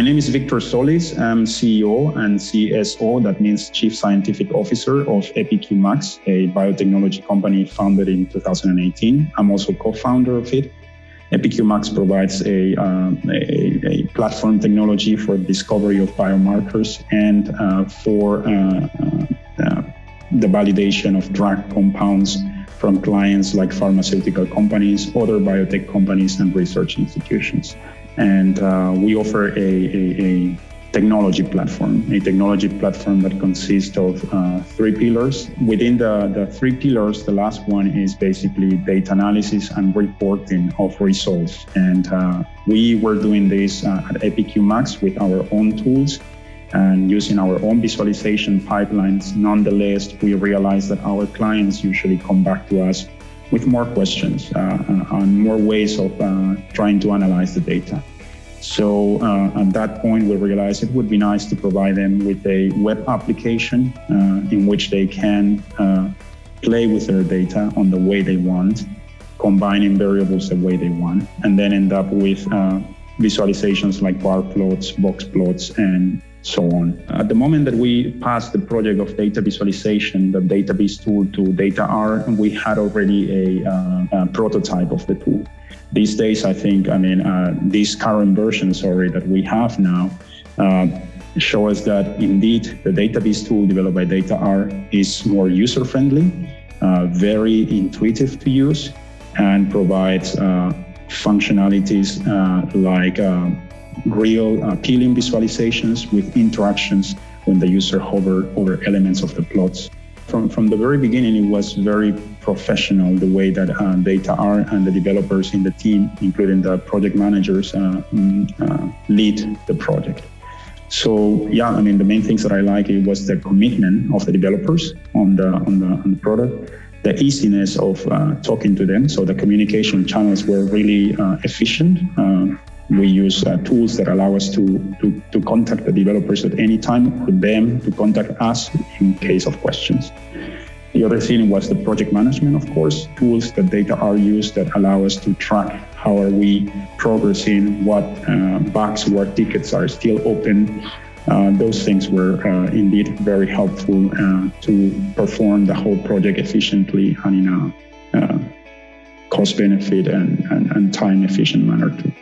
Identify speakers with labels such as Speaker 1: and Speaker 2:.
Speaker 1: My name is Victor Solis. I'm CEO and CSO, that means Chief Scientific Officer of EpiQ Max, a biotechnology company founded in 2018. I'm also co-founder of it. EpiQ Max provides a, uh, a, a, platform technology for discovery of biomarkers and uh, for uh, uh, the validation of drug compounds from clients like pharmaceutical companies, other biotech companies, and research institutions. And uh, we offer a, a, a, technology platform, a technology platform that consists of uh, three pillars. Within the, the three pillars, the last one is basically data analysis and reporting of results. And uh, we were doing this uh, at EpiQ Max with our own tools and using our own visualization pipelines. Nonetheless, we realized that our clients usually come back to us with more questions uh, uh, and more ways of uh, trying to analyze the data. So uh, at that point, we realized it would be nice to provide them with a web application uh, in which they can uh, play with their data on the way they want, combining variables the way they want, and then end up with visualizations like bar plots, box plots, and so on. At the moment that we passed the project of data visualization, the database tool to DataR, we had already a, uh, a, prototype of the tool. These days, I think, I mean, uh, current versions already that we have now uh, show us that indeed the database tool developed by DataR is more user-friendly, uh, very intuitive to use, and provides uh, functionalities uh, like real appealing visualizations with interactions when the user hover over elements of the plots. From, from the very beginning, it was very professional the way that uh, are and the developers in the team, including the project managers, uh, mm, uh, lead the project. So yeah, I mean, the main things that I like it was the commitment of the developers on the, on the, on the product, the easiness of uh, talking to them. So the communication channels were really uh, efficient. We use uh, tools that allow us to, to, to contact the developers at any time for them to contact us in case of questions. The other thing was the project management, of course, tools that DataR used that allow us to track how are we progressing, what uh, bugs, what tickets are still open. Uh, those things were uh, indeed very helpful uh, to perform the whole project efficiently and in a uh, cost benefit and, and, and time efficient manner too.